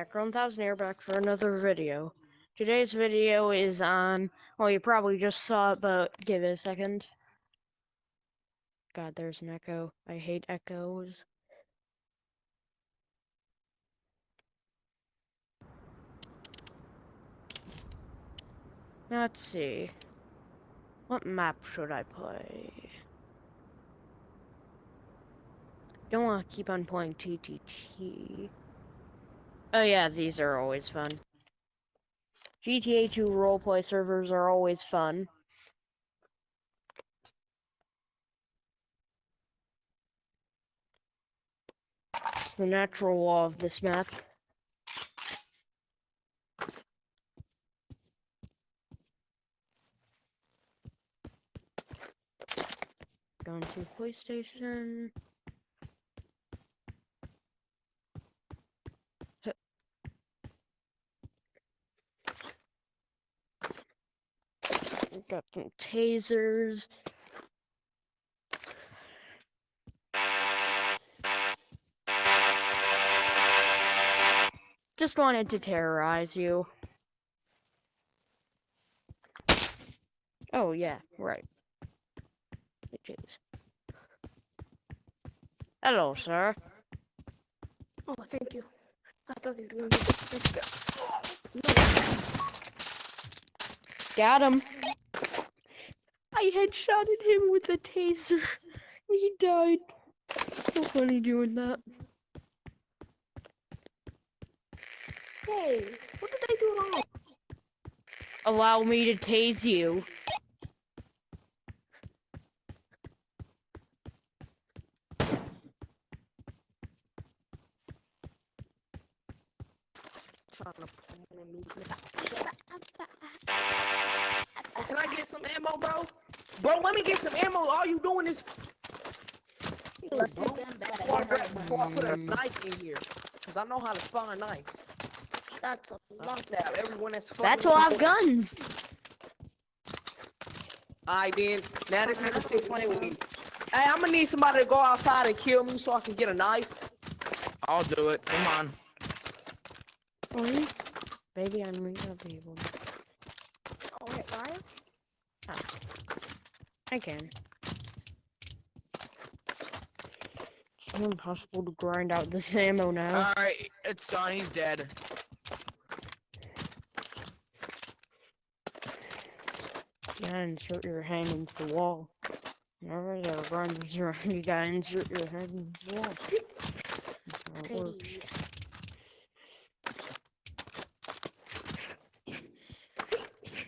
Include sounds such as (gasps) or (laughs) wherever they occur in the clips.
everybody, Cat1000 here back for another video. Today's video is on, well you probably just saw it, but give it a second. God, there's an echo. I hate echoes. Let's see. What map should I play? Don't want to keep on playing TTT. Oh yeah, these are always fun. GTA 2 roleplay servers are always fun. It's the natural law of this map. Going to the police Got some tasers. Just wanted to terrorize you. Oh, yeah, right. Jeez. Hello, sir. Oh, thank you. I thought you were going to... Got him. I headshotted him with a taser. (laughs) He died. So funny doing that. Hey, what did I do wrong? Allow me to tase you. All you doing is. Bro, before, I, grab- before I put a knife in here, cause I know how to spawn knives. That's a I'll lot. stab everyone that's. That's fucking a lot with of me. guns. Alright then, now this nigga still playing with me. Hey, I'm gonna need somebody to go outside and kill me so I can get a knife. I'll do it. Come on. Really? Baby, I'm real Oh, wait, Ryan? Ah. I can. Impossible to grind out this (laughs) ammo now. Alright, it's done. He's dead. You gotta insert your hand into the wall. Whenever there are grinders around, you gotta insert your hand into the wall. That's how it works.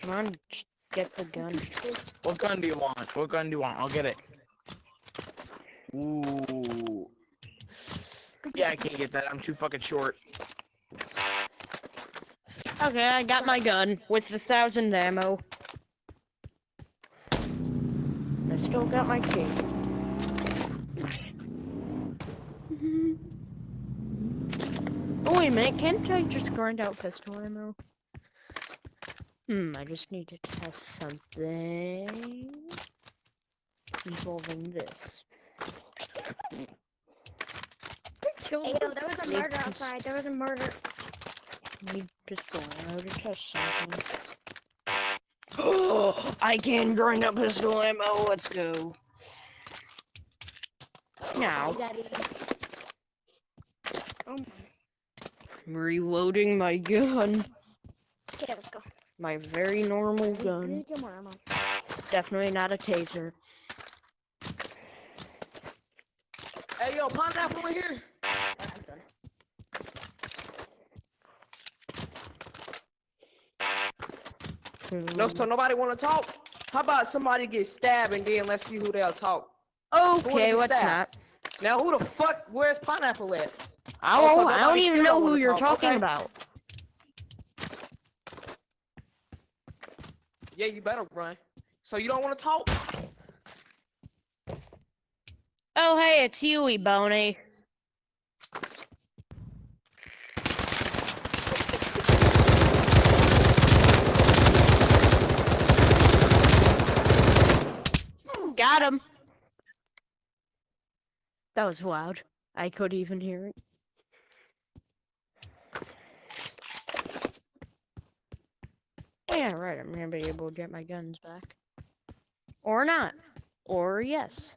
Come on, get the gun. What gun do you want? What gun do you want? I'll get it. Ooh. Yeah, I can't get that. I'm too fucking short. Okay, I got my gun with the thousand ammo. I still got my key. (laughs) Oh wait a minute, can't I just grind out pistol ammo? Hmm, I just need to test something involving this. Hey, yo, there was a murder to outside. There was a murder. Need just go out to test something. (gasps) I can grind up pistol ammo. Let's go. Now, Daddy. Oh, I'm reloading my gun. okay, let's go. My very normal I gun. to more ammo. Definitely not a taser. Hey yo, pineapple in here. Alright, I'm done. No, so nobody wanna talk? How about somebody get stabbed and then let's see who they'll talk? Oh, wanna Okay, what's let's stabbed? not. Now who the fuck where's pineapple at? I don't, oh, I don't even know don't who you're talk, talking okay? about. Yeah, you better run. So you don't wanna talk? Oh, hey, it's Huey, Boney. That was loud. I could even hear it. Yeah, right, I'm gonna be able to get my guns back. Or not. Or yes.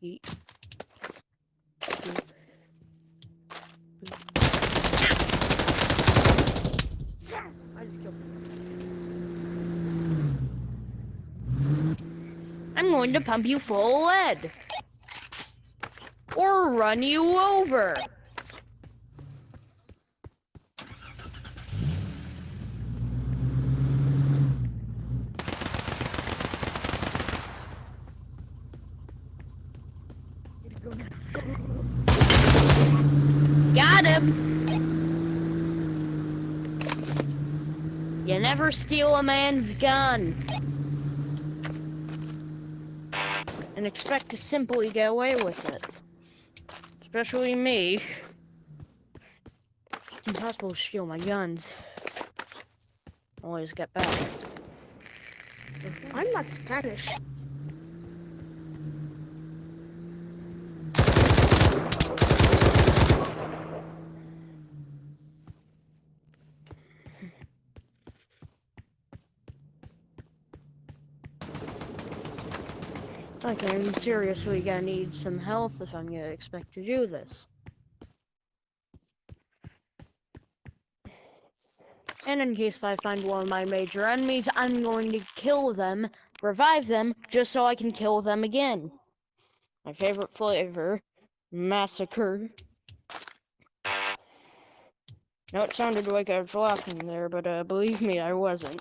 Eat. I just killed him. I'm going to pump you full of lead. Or run you over. Got him. You never steal a man's gun. And expect to simply get away with it. Especially me. It's impossible to steal my guns. Always get back. I'm not Spanish. Okay, I'm seriously gonna need some health if I'm gonna expect to do this. And in case I find one of my major enemies, I'm going to kill them, revive them, just so I can kill them again. My favorite flavor, massacre. No, it sounded like I was laughing there, but uh, believe me, I wasn't.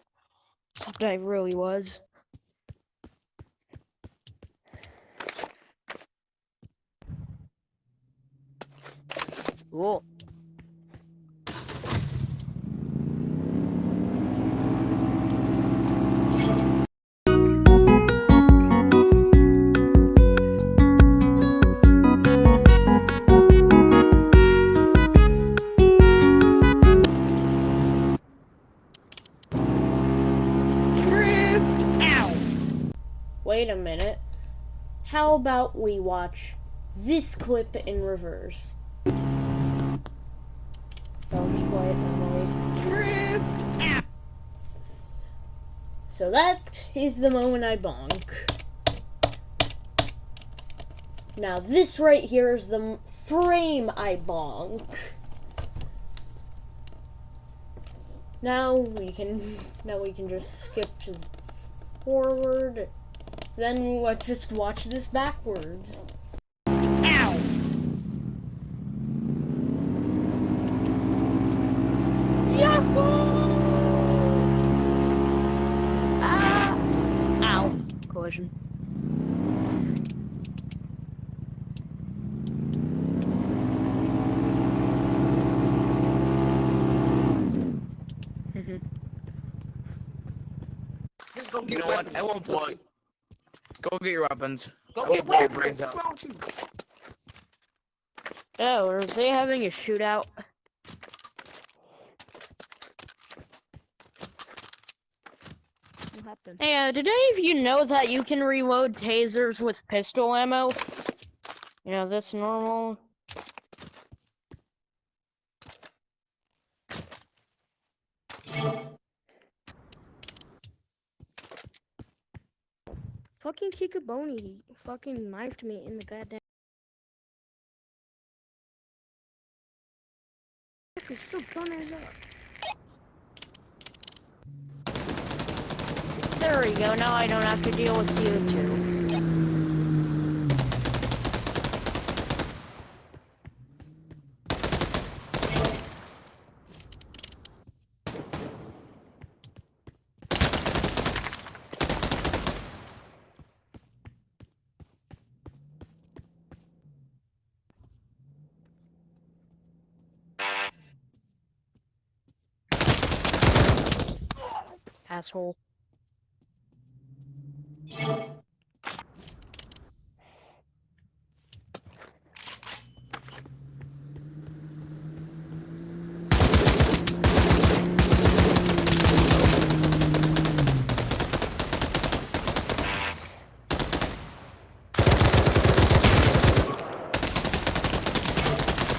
Except I really was. Cool. Wait a minute. How about we watch this clip in reverse? I'll just it normally. So that is the moment I bonk. Now this right here is the frame I bonk. Now we can now we can just skip to forward. Then let's just watch this backwards. Ow! Ah! Ow. Collision. Just go You get know what? weapons. At one point, go get your weapons. Go I get your weapons. brains What's out. wrong with you? Oh, are they having a shootout? What happened? Hey, uh, did any of you know that you can reload tasers with pistol ammo? You know, this normal. Fucking Kikaboni fucking knifed me in the goddamn. Up. There we go, now I don't have to deal with you two. Asshole.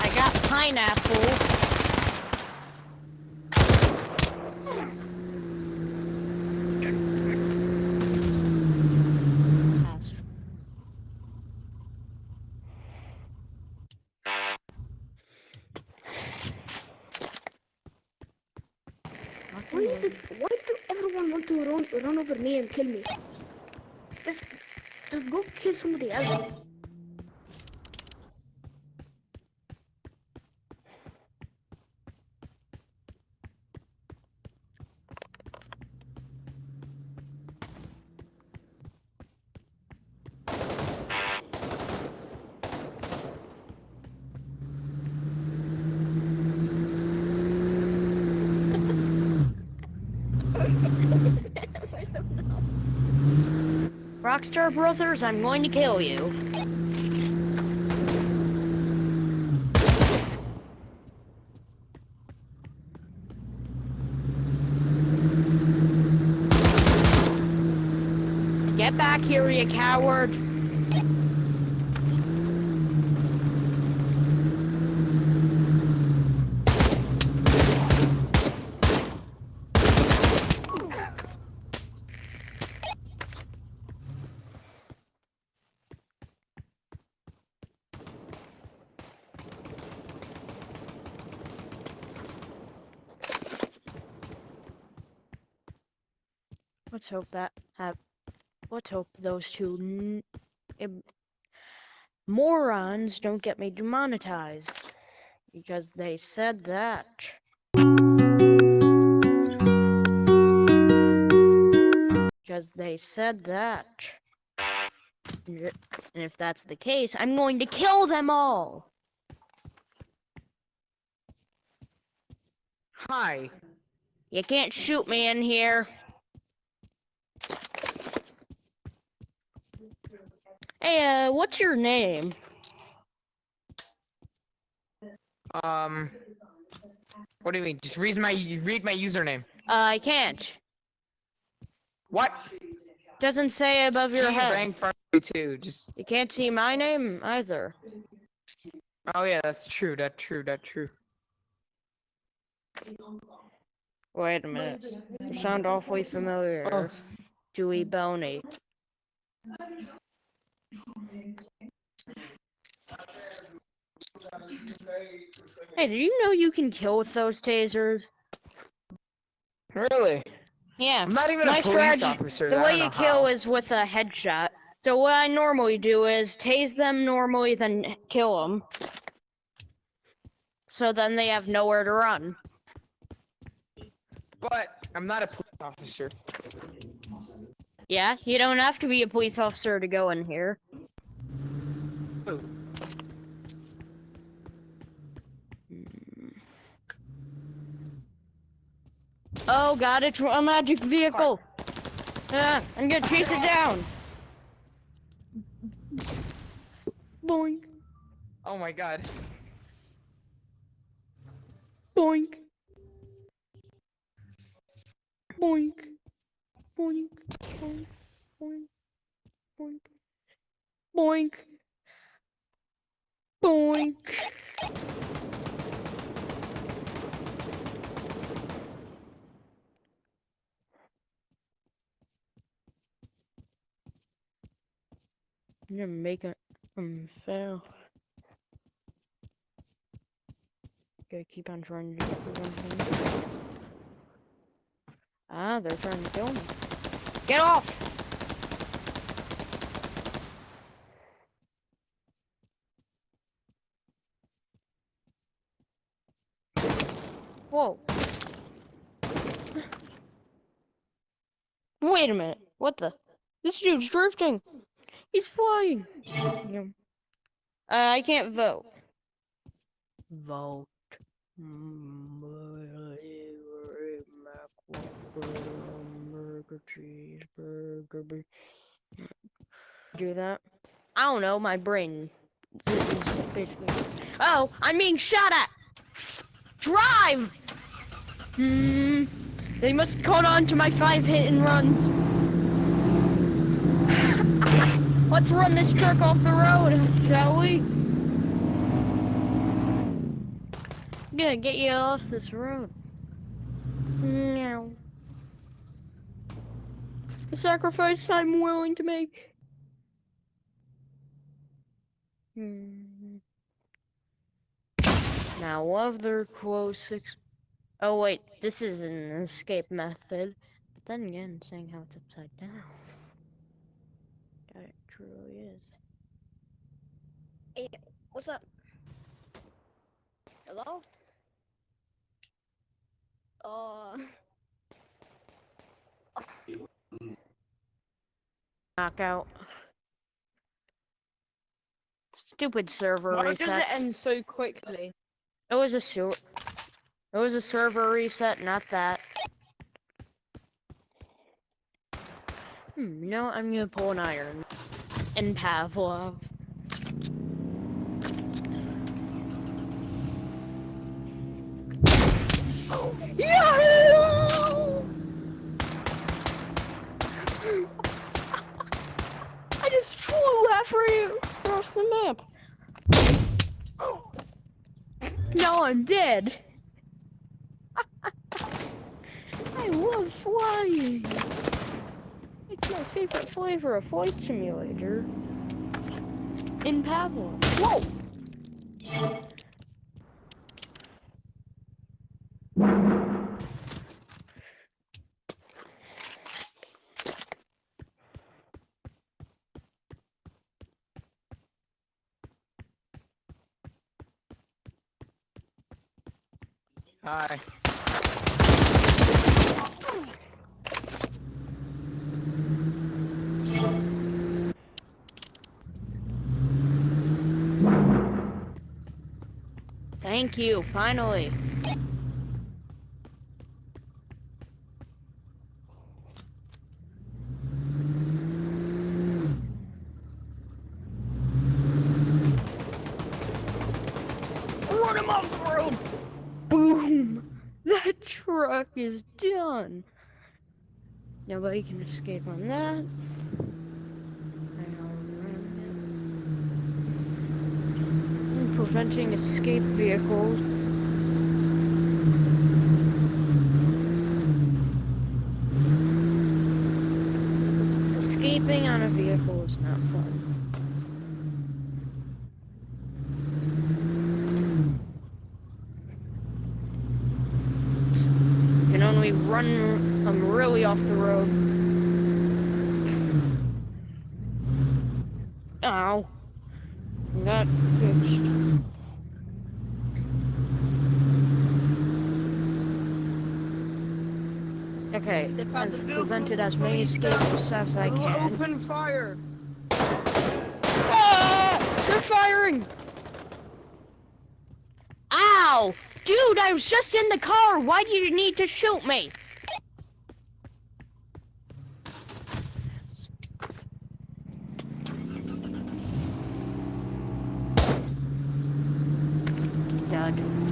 I got pineapple. is it? Why do everyone run over me and kill me? Just just go kill somebody else. Rockstar Brothers, I'm going to kill you. Get back here, you coward! Let's hope that have. Let's hope those two n- morons don't get me demonetized because they said that. Because they said that. And if that's the case, I'm going to kill them all. Hi. You can't shoot me in here. Hey, uh, what's your name? Um. What do you mean? Just read my read my username. Uh, I can't. What? Doesn't say above your head. rank too. Just. You can't see my name either. Oh yeah, that's true. That's true. That's true. Wait a minute. You sound awfully familiar. Oh, Dewey Boney. Hey, did you know you can kill with those tasers? really? Yeah. I'm not even My a police officer. The way you kill how. is with a headshot. So what I normally do is tase them normally, then kill them. So then they have nowhere to run. But I'm not a police officer. Yeah, you don't have to be a police officer to go in here. Oh. Oh god, it's a magic vehicle! Ah, I'm gonna chase it down! Boink, Oh my god. boink. Boink. Boink. Boink. Boink. Boink. Boink. Boink. I'm gonna make it um fail. Gotta keep on trying to do one. Ah, they're trying to kill me. Get off! Whoa. Wait a minute. What the? This dude's drifting. He's flying. Uh, I can't vote. Vote. Burger, cheeseburger. bur- Do that? I don't know. My brain. (sniffs) Oh, I'm being shot at. Drive. Hmm. They must have caught on to my five hit and runs. (sighs) Let's run this truck off the road, shall we? I'm gonna get you off this road. No. The sacrifice I'm willing to make. Hmm. Now, of their six. Oh wait, this is an escape method. But then again, saying how it's upside down. That it truly is. Hey, What's up? Hello? Uh, Knockout. Stupid server Why does it resets. end so quickly? It was a It was a server reset, not that. Hmm, you know, I'm gonna pull an iron. And Pavlov. Just flew halfway across the map. Now I'm dead. I love flying. It's my favorite flavor of flight simulator. In Pavlov. Whoa! Hi. Thank you, finally. Run him off the road! Boom! That truck is Nobody can escape on that. Preventing escape vehicles. Escaping on a vehicle is not fun. Can only run um, really off the road. Ow. Got fixed. Okay, They found the I've prevented as many you escapes go. as I can. Open fire! Ah! They're firing! Ow! Dude, I was just in the car. Why do you need to shoot me? Dud.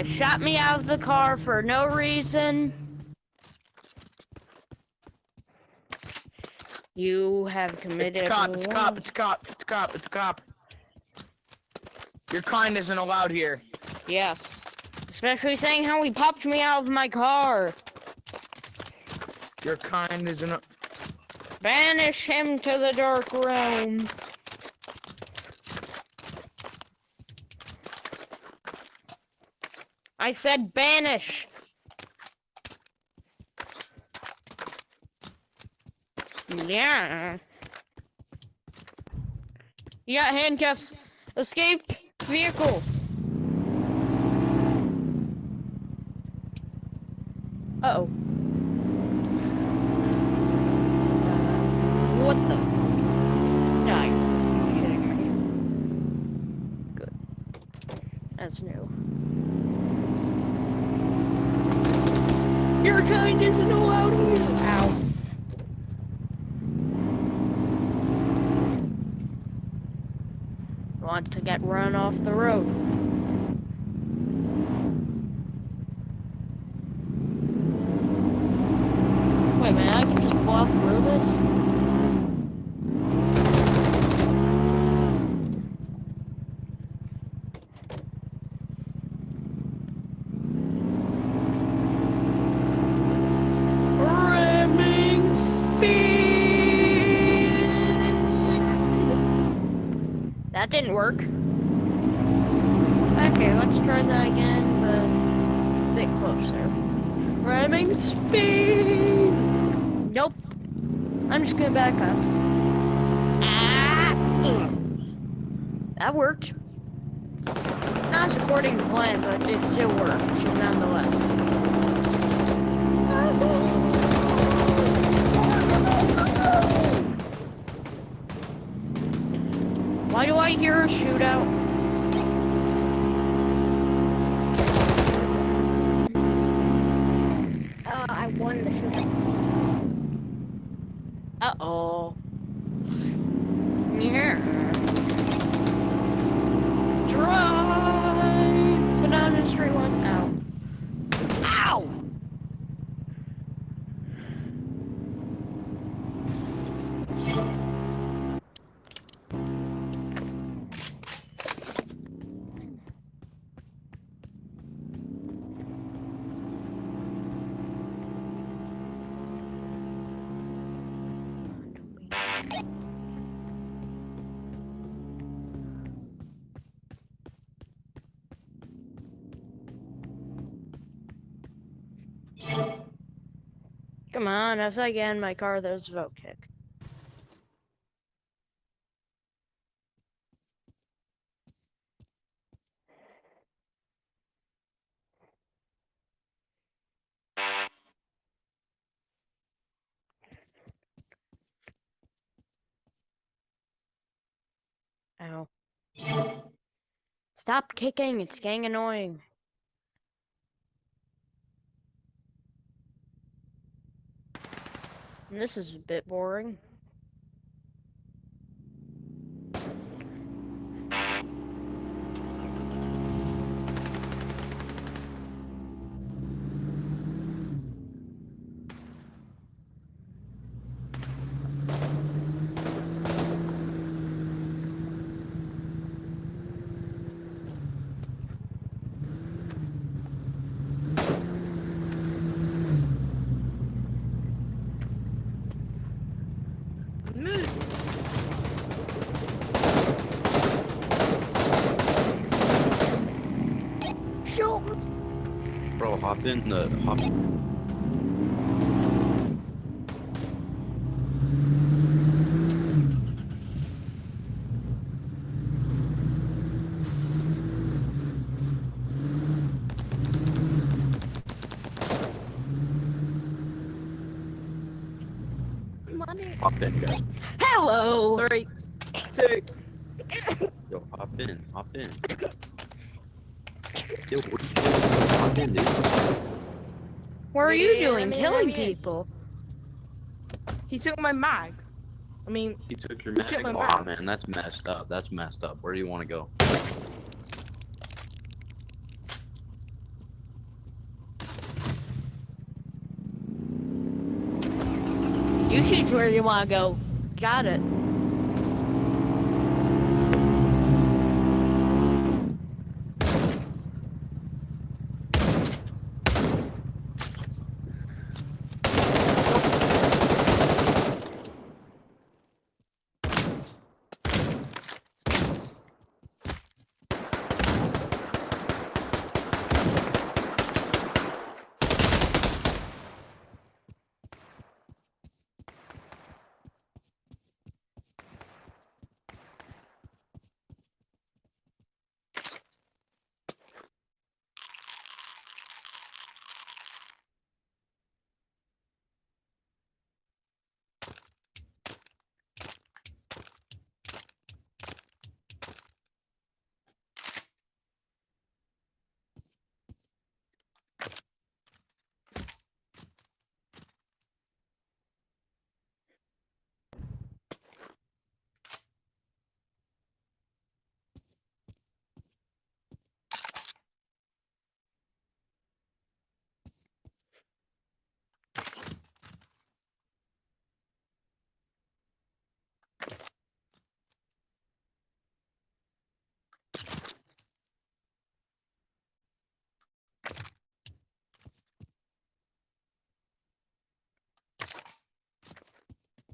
You shot me out of the car for no reason. You have committed. It's a cop, it's a cop, it's a cop, it's a cop, it's a cop. Your kind isn't allowed here. Yes. Especially saying how he popped me out of my car. Your kind isn't. Banish him to the dark realm. I said banish. Yeah. You got handcuffs. Escape vehicle. Uh oh. get run off the road. Wait, man, I can just blow through this? Ramming speed! That didn't work. Okay, let's try that again, but a bit closer. Ramming speed! Nope. I'm just gonna back up. Ah! That worked. Not according to plan, but it still worked, nonetheless. Why do I hear a shootout? Come on, as I get in my car, there's a vote kick. Ow. Stop kicking, it's getting annoying. This is a bit boring. Shoot! Bro, hop in the hop. Hop in, guys. Hello! Three, two. Yo, hop in, hop in. Yo, what are you doing? Hop in, dude. What are you Yeah, doing? let me- Killing let me in. people. He took my mag. I mean, He took your You took mag. my Aw, mag. man, that's messed up. That's messed up. Where do you want to go? You choose where you want to go. Got it.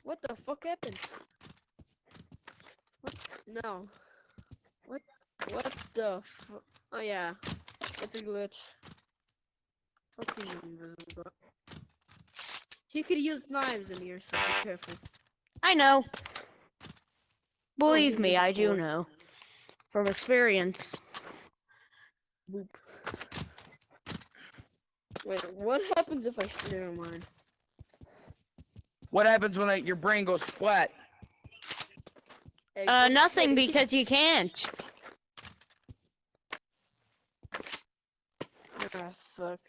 What the fuck happened? What? No. What What the fu- Oh yeah. It's a glitch. Fucking invisible. He could use knives in here, so be careful. I know. Believe me, I do know. From experience. Boop. Wait, what happens if I never mind? What happens when like, your brain goes flat? Uh, nothing because you can't. Fuck.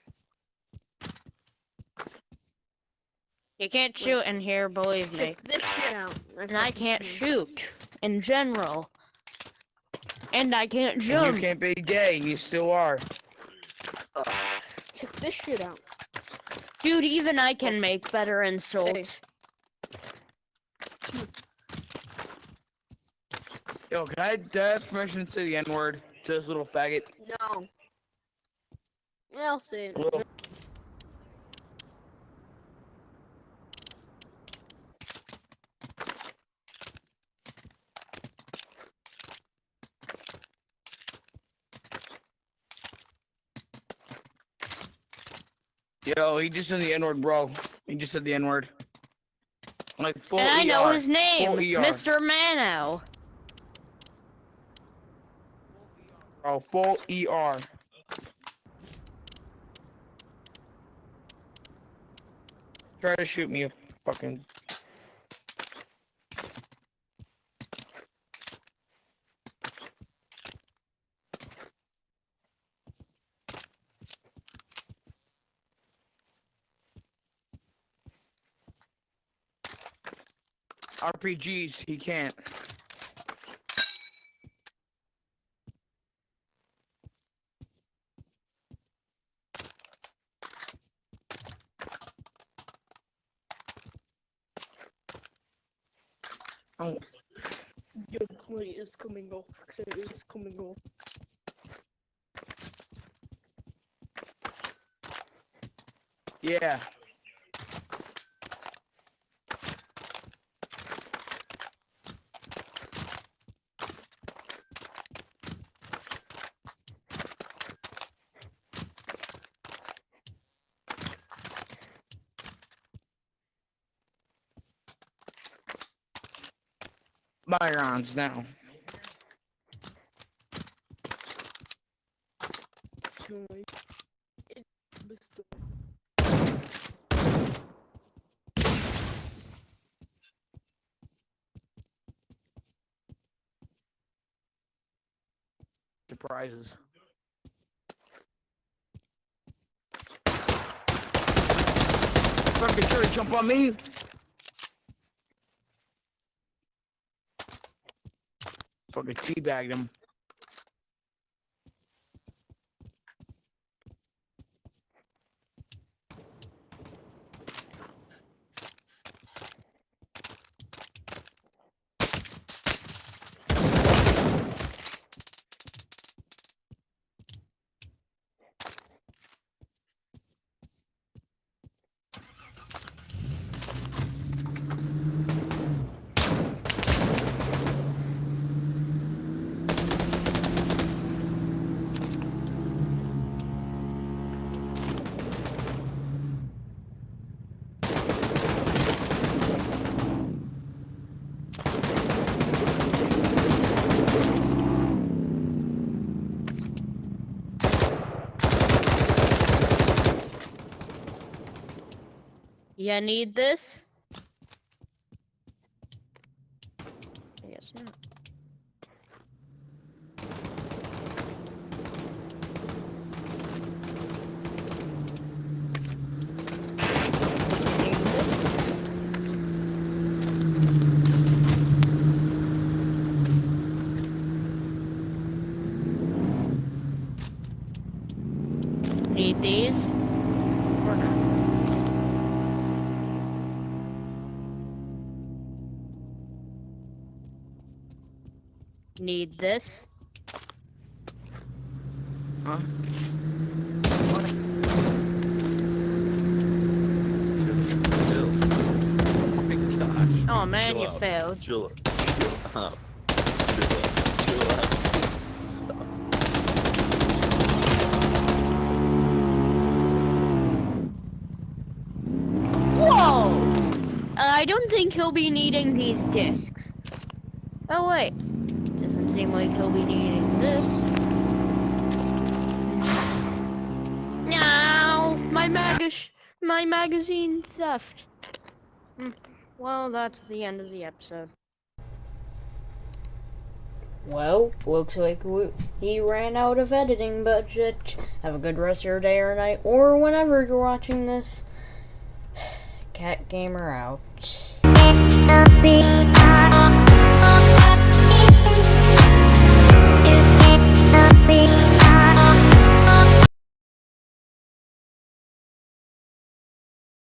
You can't shoot in here, believe me. Check this shit out. And I can't shoot in general. And I can't And jump. you can't be gay. You still are. Check this shit out. Dude, even I can make better insults. Yo, can I, do I have permission to say the N word to this little faggot? No. I'll say it. Little Yo, he just said the N word, bro. He just said the N word. Like full And I know ER. his name, Full ER. Mr. Mano. Oh, full ER. Try to shoot me, you fucking. RPGs, he can't. Is coming off. yeah. Byron's now. Mr. Surprises. Fucking sure to jump on me. Fucking teabagged him. You need this? I guess not. need this. Huh? Oh man, chill you up. failed. Chill up. Chill up. Chill up. Chill up. Whoa! I don't think he'll be needing these discs. Oh wait seem like he'll be needing this. No, my mag- my magazine theft. Hmm, Well, that's the end of the episode. Well, looks like we, he ran out of editing budget. Have a good rest of your day or night, or whenever you're watching this. (sighs) Cat Gamer out.